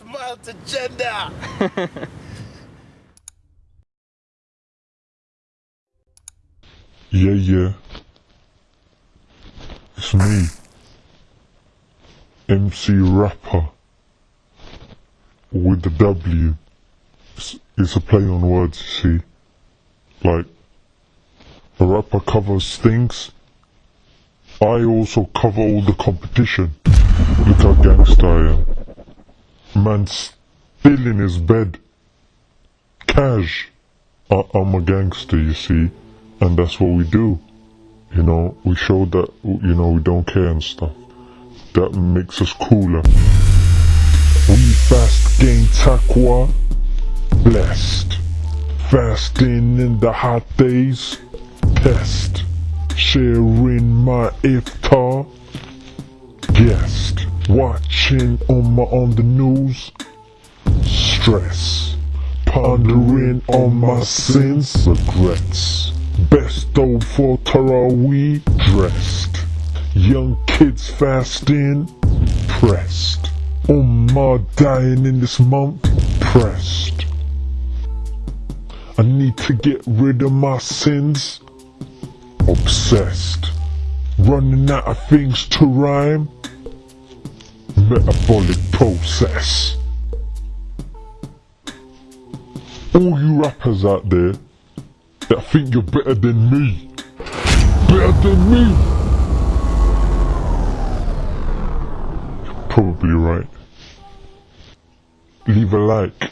Smart agenda. Yeah, yeah. It's me. MC Wrapper. With the W. It's, it's a play on words, you see. Like, a rapper covers things. I also cover all the competition. Look how gangster I am. Man's still in his bed. Cash. I, I'm a gangster, you see. And that's what we do. You know, we show that, you know, we don't care and stuff. That makes us cooler. We fast gain taqwa, blessed. Fasting in the hot days, pest. Sharing my iftar, guest. Watching on my on the news, stress. Pondering on my sins, regrets. Best of for Taraweeh dressed. Young kids fasting, pressed. Ummah dying in this month, pressed. I need to get rid of my sins, obsessed. Running out of things to rhyme, metabolic process. All you rappers out there that think you're better than me, better than me. You're probably right. Leave a like.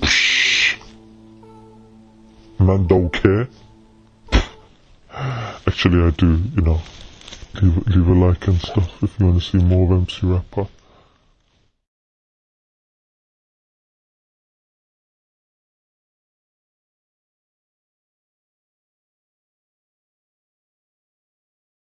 Psh. Man don't care. Actually, I do, you know. Leave, leave a like and stuff if you want to see more of MC Wrapper.